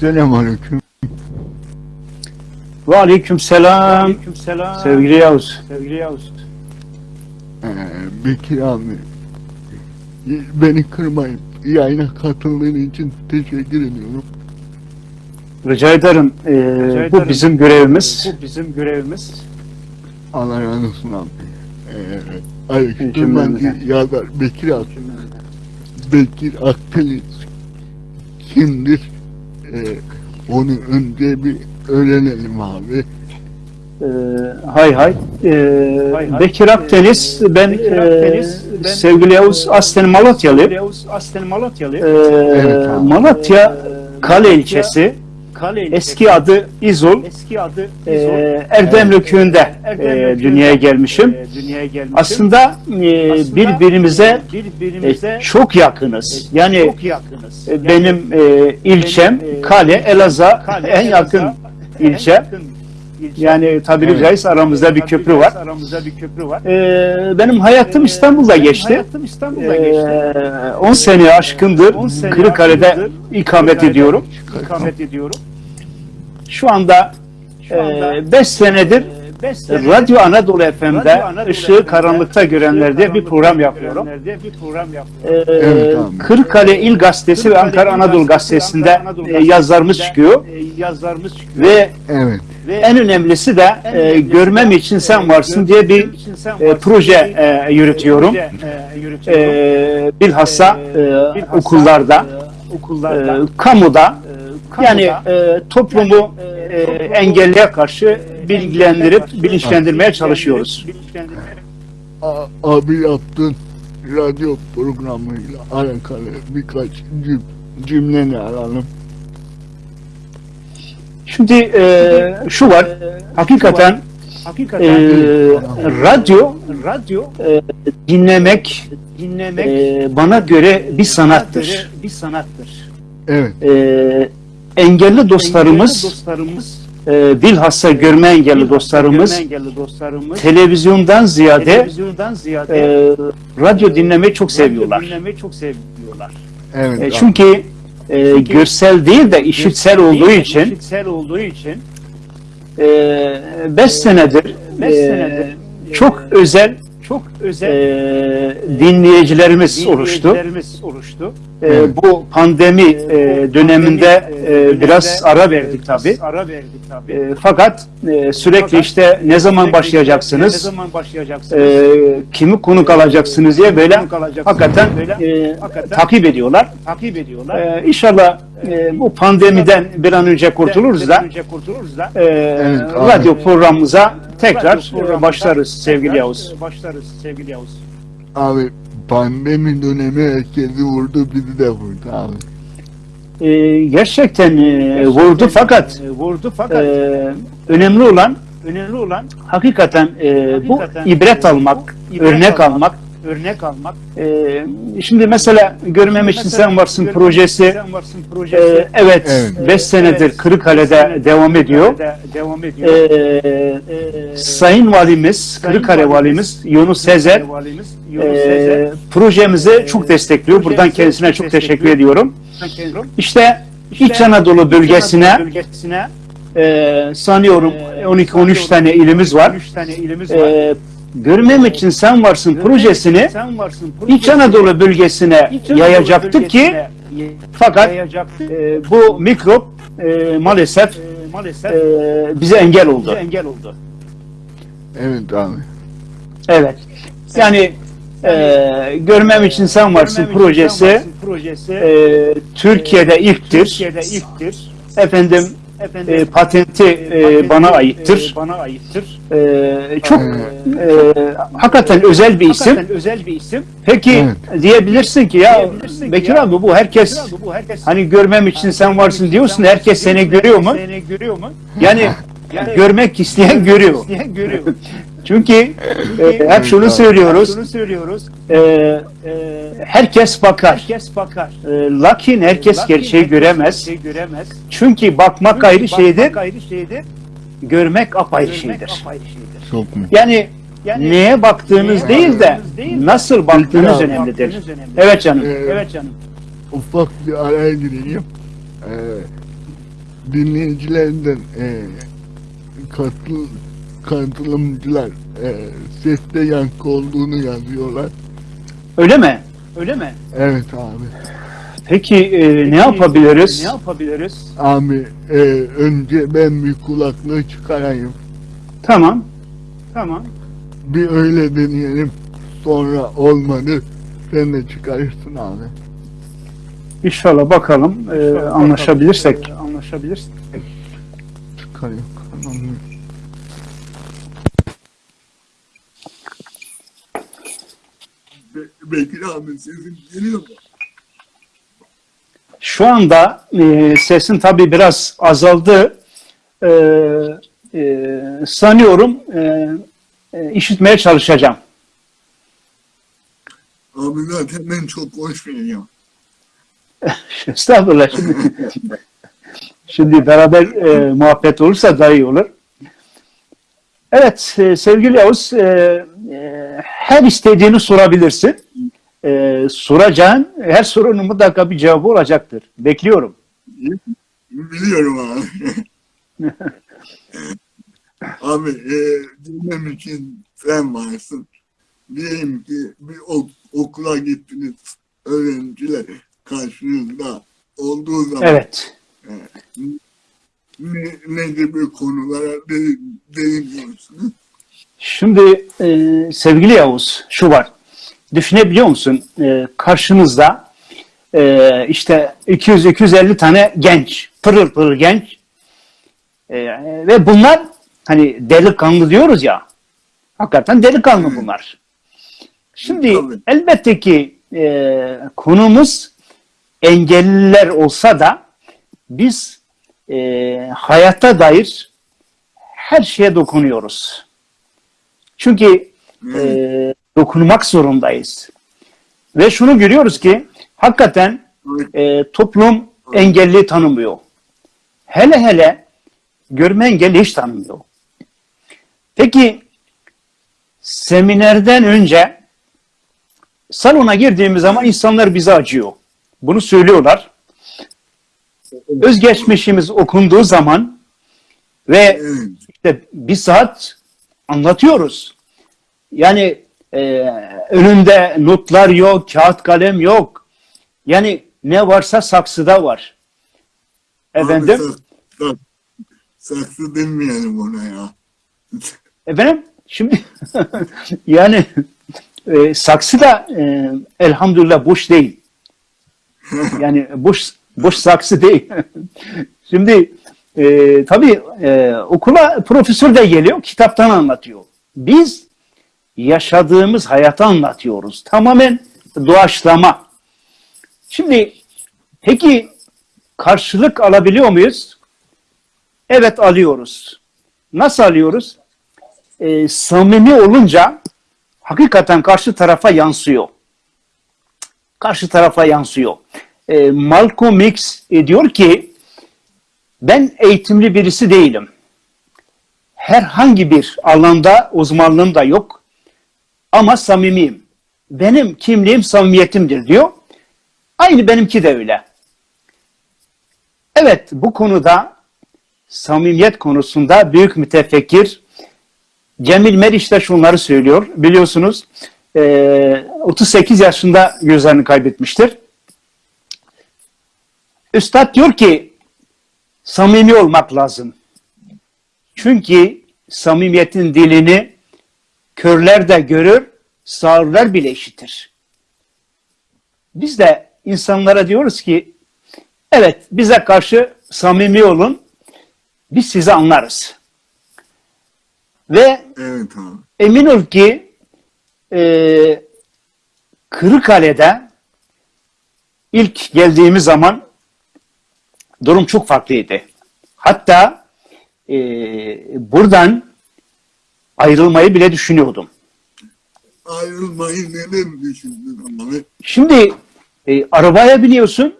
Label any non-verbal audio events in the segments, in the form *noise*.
Selamünaleyküm. Ve aleyküm selam. selam. Sevgili Yavuz. Sevgili Yavuz. Ee, Bekir abi. Beni kırmayıp yayına katıldığın için teşekkür ediyorum. Rica ederim. Ee, Rica bu ederim. bizim görevimiz. Bu bizim görevimiz. Allah razı olsun abi. Ee, Aleyküm ben Cümlemizden. yazar Bekir abi. Bekir Akdeniz kimdir? Ee, onu önce bir öğrenelim abi. Ee, hay hay. Ee, Hay hay. Bekir Akdeniz. Ben, Bekir e, Akdeniz, ben- sevgili Yavuz aslen Malatyalıyım. Yavuz aslen Malatyalı. Ee, Evet abi. Malatya Kale ilçesi. Eski adı İzol. eski adı Ee. Erdemli köyünde Erdemli e, dünyaya gelmişim. e, dünyaya gelmişim. Aslında, e, Aslında, birbirimize birbirimize e, çok yakınız. Yani çok yakınız. e, benim e, ilçem Benim, e, Kale, Elazığ en yakın ilçe. en yakın ilçe. Yani tabiri Evet. caizse aramızda bir köprü var. Aramızda bir köprü var. Ee, benim hayatım Ee, İstanbul'da benim geçti. Hayatım İstanbul'da geçti. Ee, 10 sene aşkındır 10 sene Kırıkkale'de ikamet ediyorum. İkamet ediyorum. Şu anda Şu anda 5 senedir 5 sene Radyo Anadolu FM'de Radyo Işığı Karanlıkta Görenler diye bir program yapıyorum. Bir program yapıyorum. Ee, Evet abi. Kırıkkale İl Gazetesi ve Kırıkkale Ankara İl Anadolu Gazetesi, Gazetesi'nde Anadolu e, Gazetesi'nde, yazılarımız çıkıyor. e, yazılarımız çıkıyor. Ve Evet. Ve en önemlisi de e, görmem için e, sen varsın görmem diye bir e, varsın proje e, yürütüyorum. proje, e, yürütüyorum. E, bilhassa E, e, okullarda, e, okullarda, e, kamuda e, yani e, toplumu e, e, engelliye karşı e, bilgilendirip bilinçlendirmeye çalışıyoruz. abi yaptığın radyo programıyla alakalı birkaç cüm cümleni alalım. Şimdi e, şu var, hakikaten Hakikaten e, radyo radyo e, dinlemek dinlemek e, bana göre bir sanattır. göre bir sanattır. Evet. E, engelli dostlarımız, Engelli dostlarımız, e, bilhassa görme engelli dostlarımız görme engelli dostlarımız televizyondan ziyade televizyondan ziyade e, radyo dinlemeyi çok radyo seviyorlar. dinlemeyi çok seviyorlar. Evet. E, çünkü e, görsel değil de işitsel olduğu için işitsel olduğu için 5 senedir, beş e, senedir çok özel çok e, özel dinleyicilerimiz oluştu. dinleyicilerimiz oluştu. E, Evet. bu pandemi e, döneminde e, biraz ara verdik tabi. Ara verdik tabi. E, fakat e, sürekli Fakat işte ne zaman Sürekli Ne başlayacaksınız, zaman başlayacaksınız? e, kimi konuk alacaksınız diye böyle Konuk hakikaten Böyle e, hakikaten takip ediyorlar. takip ediyorlar. E, inşallah e, bu pandemiden bir an önce kurtuluruz da önce kurtuluruz da e, Evet, abi. radyo programımıza tekrar radyo programımıza başlarız sevgili tekrar, Yavuz. Başlarız sevgili Yavuz. Abi pandemi dönemi herkesi vurdu bizi de vurdu abi. E, gerçekten e, vurdu fakat E, vurdu fakat e, önemli olan önemli olan hakikaten e, bu Hakikaten, ibret e, almak, bu ibret örnek almak, almak. Örnek almak. E, şimdi mesela görmem için Mesela sen varsın projesi. Sen varsın e, projesi. evet, Evet. 5 senedir Evet, Kırıkkale'de beş senedir devam ediyor. Kırıkkale'de Devam ediyor. E, E, Sayın Valimiz, Sayın Kırıkkale Valimiz, Valimiz Yunus Sezer Valimiz Yunus e, Sezer. projemizi çok destekliyor. Buradan kendisine çok teşekkür ediyorum. İşte İşte İç Anadolu bölgesine bölgesine e, sanıyorum e, 12-13 tane ilimiz var. 13 tane ilimiz var. E, Görmem için sen varsın projesini Sen varsın İç Anadolu bölgesine İç Anadolu yayacaktık ki fakat e, bu mikrop e, maalesef E, maalesef e, bize engel bize oldu. engel oldu. Evet abi. Evet. Yani e, görmem için sen varsın Görmem projesi Sen Varsın projesi e, Türkiye'de ilktir. Türkiye'de ilktir. Efendim Efendim e, patenti e, bana aittir. e, bana aittir. E, çok Evet. e, hakikaten özel bir isim. Hakikaten özel bir isim. Peki diyebilirsin ki ya Diyebilirsin ki Bekir ya, abi bu herkes Abi bu herkes hani görmem için sen varsın diyorsun herkes seni görüyor mu? Seni görüyor mu? Yani *laughs* Yani görmek isteyen görüyor. isteyen görüyor. *laughs* Çünkü e, hep şunu söylüyoruz. Şunu söylüyoruz. e, E, herkes bakar. herkes bakar. E, lakin herkes Lakin gerçeği herkes göremez. gerçeği göremez. Çünkü bakmak Çünkü ayrı bakmak şeydir, ayrı şeydir. görmek apayrı görmek şeydir. apayrı şeydir. Çok mu? Yani Yani neye baktığınız neye değil de değil de nasıl baktığınız Baktığınız önemlidir. önemlidir. Evet canım. Ee, Evet canım. ufak bir araya gireyim. Ee, dinleyicilerden e, katıl, katılımcılar e, seste yankı olduğunu yazıyorlar. Öyle mi? Öyle mi? Evet abi. Peki e, ne yapabiliriz? Ne yapabiliriz? Abi e, önce ben bir kulaklığı çıkarayım. Tamam. Tamam. Bir öyle deneyelim. Sonra olmadı. Sen de çıkarırsın abi. İnşallah bakalım e, anlaşabilirsek. Ee, anlaşabilirsek. Çıkarıyor. Tamam. Bekir abi sesin geliyor mu? Şu anda e, sesin tabii biraz azaldı. E, e, sanıyorum e, e, işitmeye çalışacağım. Abi zaten ben çok hoş veriyorum. *laughs* Estağfurullah. Şimdi, *laughs* şimdi beraber e, muhabbet olursa daha iyi olur. Evet e, sevgili Yavuz e, e, her istediğini sorabilirsin. E, soracağın her sorunun mutlaka bir cevabı olacaktır. Bekliyorum. Biliyorum abi. *laughs* abi e, dinlem için sen varsın. Diyelim ki bir ok- okula gittiniz öğrenciler karşınızda olduğu zaman Evet. ne, ne gibi konulara de- değiniyorsunuz? Şimdi e, sevgili Yavuz şu var. Düşünebiliyor musun? E, karşınızda e, işte 200-250 tane genç, pırıl pırıl genç E, ve bunlar hani delikanlı diyoruz ya hakikaten delikanlı bunlar. Şimdi Tabii. elbette ki e, konumuz engelliler olsa da biz e, hayata dair her şeye dokunuyoruz. Çünkü e, dokunmak zorundayız. Ve şunu görüyoruz ki hakikaten e, toplum engelli tanımıyor. Hele hele görme engelli hiç tanımıyor. Peki seminerden önce salona girdiğimiz zaman insanlar bize acıyor. Bunu söylüyorlar. Özgeçmişimiz okunduğu zaman ve işte bir saat anlatıyoruz. Yani e, önünde notlar yok, kağıt kalem yok. Yani ne varsa saksıda var. Efendim? Abi, sak- sak- saksı demeyelim ona ya. *laughs* Efendim? Şimdi *laughs* yani e, saksı da e, elhamdülillah boş değil. Yani boş boş saksı değil. *laughs* Şimdi e, tabii e, okula profesör de geliyor, kitaptan anlatıyor. Biz yaşadığımız hayatı anlatıyoruz. Tamamen doğaçlama. Şimdi peki karşılık alabiliyor muyuz? Evet alıyoruz. Nasıl alıyoruz? E, samimi olunca hakikaten karşı tarafa yansıyor. Karşı tarafa yansıyor. E, Malcolm X e, diyor ki ben eğitimli birisi değilim. Herhangi bir alanda uzmanlığım da yok. Ama samimiyim. Benim kimliğim samimiyetimdir diyor. Aynı benimki de öyle. Evet bu konuda samimiyet konusunda büyük mütefekkir Cemil Meriç de şunları söylüyor. Biliyorsunuz e, 38 yaşında gözlerini kaybetmiştir. Üstad diyor ki samimi olmak lazım. Çünkü samimiyetin dilini körler de görür, sağırlar bile işitir. Biz de insanlara diyoruz ki evet bize karşı samimi olun, biz sizi anlarız. Ve Evet abi. emin ol ki e, Kırıkkale'de ilk geldiğimiz zaman durum çok farklıydı. Hatta e, buradan ayrılmayı bile düşünüyordum. Ayrılmayı neden düşündün abi? Şimdi e, arabaya biniyorsun,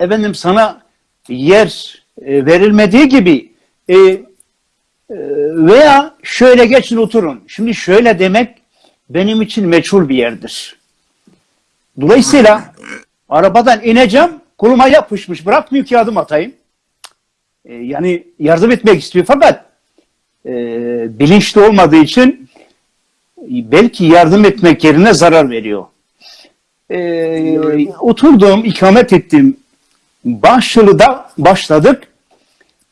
efendim sana yer e, verilmediği gibi e, e, veya şöyle geçin oturun. Şimdi şöyle demek benim için meçhul bir yerdir. Dolayısıyla arabadan ineceğim, koluma yapışmış, bırakmıyor ki adım atayım. e, yani yardım etmek istiyor fakat e, bilinçli olmadığı için e, belki yardım etmek yerine zarar veriyor. E, oturduğum, ikamet ettiğim Başlı'da başladık.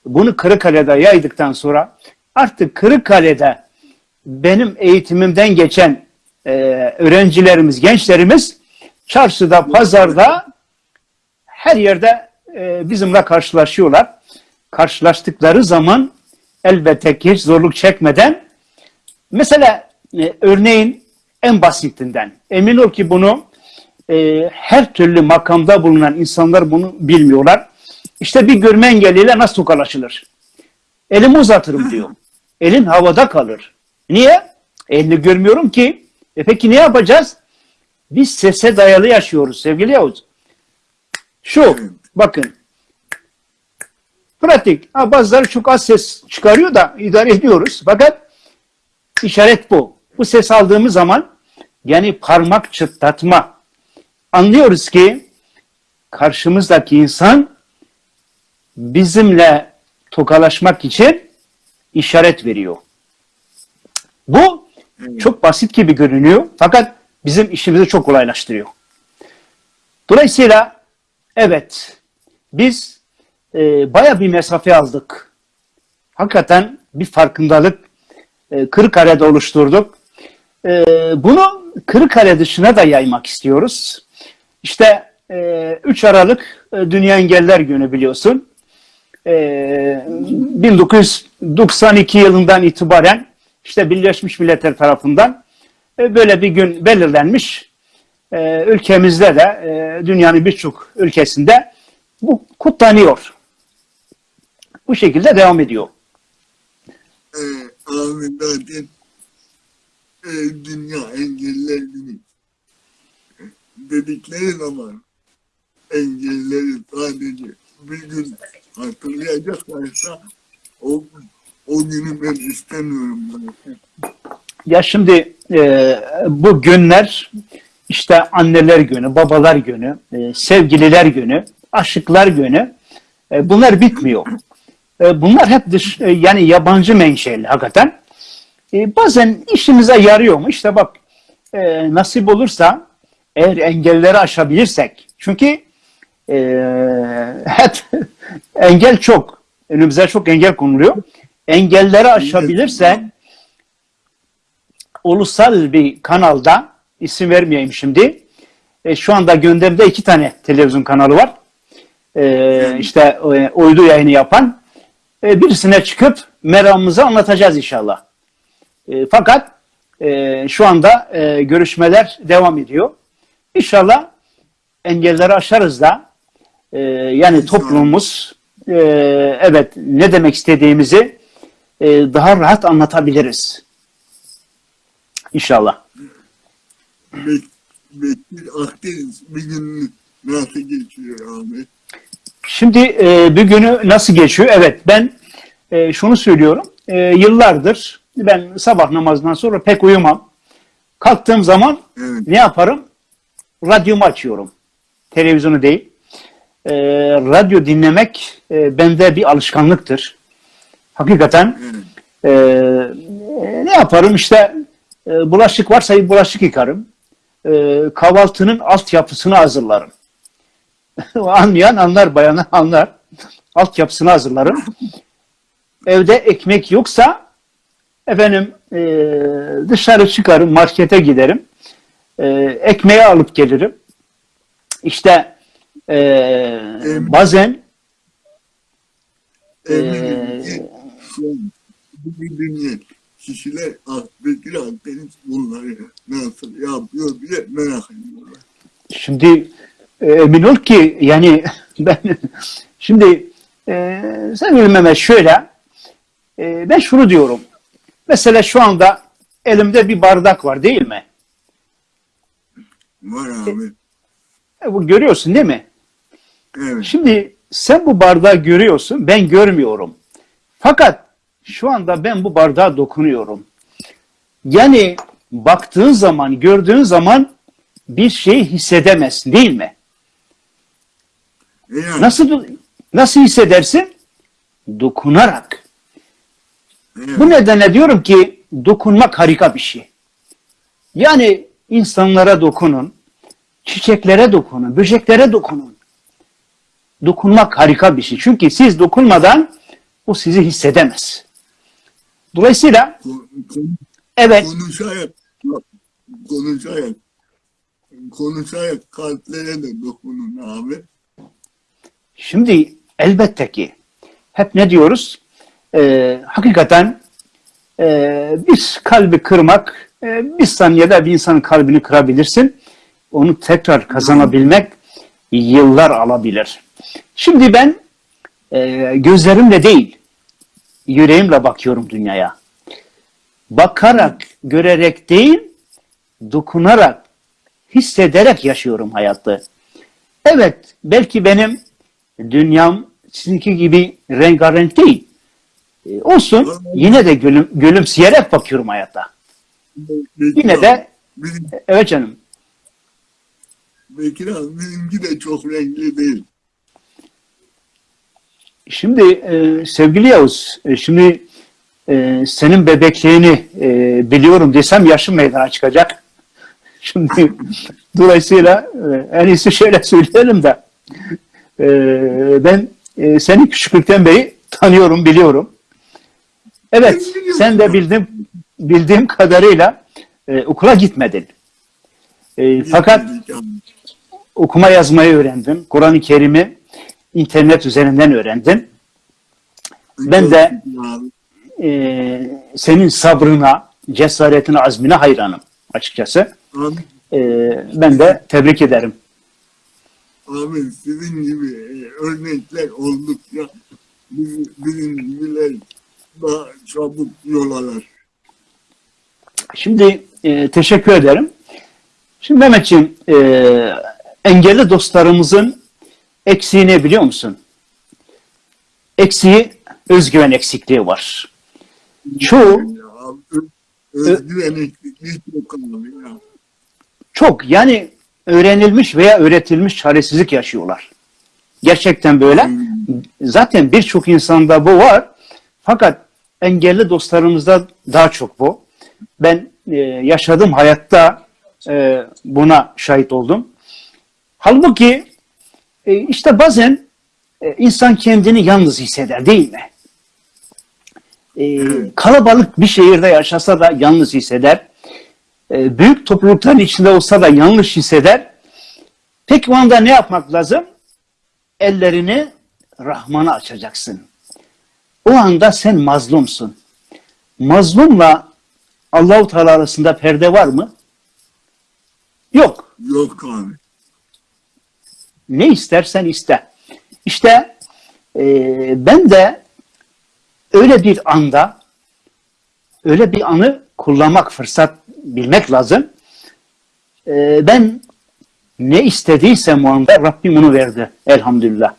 Bunu Kırıkkale'de yaydıktan sonra artık Kırıkkale'de benim eğitimimden geçen e, öğrencilerimiz, gençlerimiz çarşıda, pazarda her yerde e, bizimle karşılaşıyorlar. Karşılaştıkları zaman elbette ki hiç zorluk çekmeden mesela e, örneğin en basitinden emin ol ki bunu e, her türlü makamda bulunan insanlar bunu bilmiyorlar. İşte bir görme engelliyle nasıl tokalaşılır? Elimi uzatırım diyor. *laughs* Elin havada kalır. Niye? Elini görmüyorum ki. E peki ne yapacağız? Biz sese dayalı yaşıyoruz sevgili Yavuz. Şu bakın. Pratik. Ha, bazıları çok az ses çıkarıyor da idare ediyoruz. Fakat işaret bu. Bu ses aldığımız zaman yani parmak çıtlatma. Anlıyoruz ki karşımızdaki insan bizimle tokalaşmak için işaret veriyor. Bu çok basit gibi görünüyor fakat bizim işimizi çok kolaylaştırıyor. Dolayısıyla evet biz e, baya bir mesafe aldık. Hakikaten bir farkındalık e, Kırıkkale'de oluşturduk. E, bunu Kırıkkale dışına da yaymak istiyoruz. İşte e, 3 Aralık e, Dünya Engeller Günü biliyorsun. E, 1992 yılından itibaren işte Birleşmiş Milletler tarafından e, böyle bir gün belirlenmiş. E, ülkemizde de e, dünyanın birçok ülkesinde bu kutlanıyor. Bu şekilde devam ediyor. e, abi zaten e, Dünya Engelliler Günü dedikleri zaman engelleri sadece bir gün hatırlayacaklarsa o, o günü ben istemiyorum zaten. Ya şimdi e, bu günler işte anneler günü, babalar günü, e, sevgililer günü, aşıklar günü e, bunlar bitmiyor. E, bunlar hep dış, e, yani yabancı menşeli hakikaten. E, bazen işimize yarıyor mu? İşte bak e, nasip olursa eğer engelleri aşabilirsek çünkü e, *laughs* hep engel çok. Önümüze çok engel konuluyor. Engelleri aşabilirsek ulusal bir kanalda isim vermeyeyim şimdi. E, şu anda gündemde iki tane televizyon kanalı var. E, işte e, uydu yayını yapan. E, birisine çıkıp meramımızı anlatacağız inşallah. E, fakat e, şu anda e, görüşmeler devam ediyor. İnşallah engelleri aşarız da e, yani toplumumuz e, evet ne demek istediğimizi e, daha rahat anlatabiliriz. İnşallah. Bek, Bekir Akdeniz bir gün nasıl geçiyor abi? Şimdi e, bir günü nasıl geçiyor? Evet ben e, şunu söylüyorum. E, yıllardır ben sabah namazından sonra pek uyumam. Kalktığım zaman Evet. ne yaparım? Radyomu açıyorum. Televizyonu değil. E, radyo dinlemek e, bende bir alışkanlıktır. Hakikaten Evet. e, ne yaparım? İşte e, bulaşık varsa bulaşık yıkarım. E, kahvaltının altyapısını hazırlarım. *laughs* Anlayan anlar, bayanı anlar. Altyapısını hazırlarım. Evde ekmek yoksa efendim e, dışarı çıkarım, markete giderim. E, ekmeği alıp gelirim. İşte e, bazen Eminim Kişiler Bekir Akdeniz bunları nasıl yapıyor diye merak ediyorlar. Şimdi e, emin ol ki yani *laughs* ben şimdi e, sevgili Mehmet şöyle e, ben şunu diyorum. Mesela şu anda elimde bir bardak var değil mi? Var abi. E, bu görüyorsun değil mi? Evet. Şimdi sen bu bardağı görüyorsun, ben görmüyorum. Fakat şu anda ben bu bardağa dokunuyorum. Yani baktığın zaman, gördüğün zaman bir şey hissedemezsin değil mi? E yani, Nasıl nasıl hissedersin? dokunarak. Evet. Bu nedenle diyorum ki dokunmak harika bir şey. Yani insanlara dokunun, çiçeklere dokunun, böceklere dokunun. Dokunmak harika bir şey. Çünkü siz dokunmadan o sizi hissedemez. Dolayısıyla Kon- evet konuşarak konuşarak konuşarak kalplere de dokunun abi. Şimdi elbette ki hep ne diyoruz? Ee, hakikaten e, bir kalbi kırmak, e, bir saniyede bir insanın kalbini kırabilirsin. Onu tekrar kazanabilmek yıllar alabilir. Şimdi ben e, gözlerimle değil, yüreğimle bakıyorum dünyaya. Bakarak, görerek değil, dokunarak, hissederek yaşıyorum hayatı. Evet, belki benim dünyam sizinki gibi rengarenk değil. E, olsun, yine de gülüm, gülümseyerek bakıyorum hayata. Bekir Yine de, Bizim, evet canım, Bekir abi bizimki de çok renkli değil. Şimdi e, sevgili Yavuz, e, şimdi e, senin bebekliğini e, biliyorum desem yaşım meydana çıkacak. *laughs* Şimdi dolayısıyla e, en iyisi şöyle *laughs* söyleyelim de e, ben e, seni küçüklükten beri tanıyorum, biliyorum. Evet, sen de bildim, bildiğim kadarıyla e, okula gitmedin. E, fakat okuma yazmayı öğrendin. Kur'an-ı Kerim'i internet üzerinden öğrendin. Ben de-. Ee, senin sabrına, cesaretine, azmine hayranım açıkçası. Ee, ben de tebrik ederim. abi sizin gibi e, örnekler oldukça bizim, bizim gibiler daha çabuk yol alır. Şimdi e, teşekkür ederim. Şimdi Mehmetciğim, e, engelli dostlarımızın eksiği ne biliyor musun? Eksiği özgüven eksikliği var. Çoğu özgüven eksikliği çok yani öğrenilmiş veya öğretilmiş çaresizlik yaşıyorlar. Gerçekten böyle. Zaten birçok insanda bu var. Fakat engelli dostlarımızda daha çok bu. Ben e, yaşadığım hayatta e, buna şahit oldum. Halbuki e, işte bazen e, insan kendini yalnız hisseder değil mi? E, kalabalık bir şehirde yaşasa da yalnız hisseder. E, büyük toplulukların içinde olsa da yanlış hisseder. Peki o anda ne yapmak lazım? Ellerini Rahman'a açacaksın. O anda sen mazlumsun. Mazlumla Allahu Teala arasında perde var mı? Yok. Yok abi. Ne istersen iste. İşte e, ben de öyle bir anda öyle bir anı kullanmak, fırsat bilmek lazım. E, ben ne istediysem o anda Rabbim onu verdi. Elhamdülillah.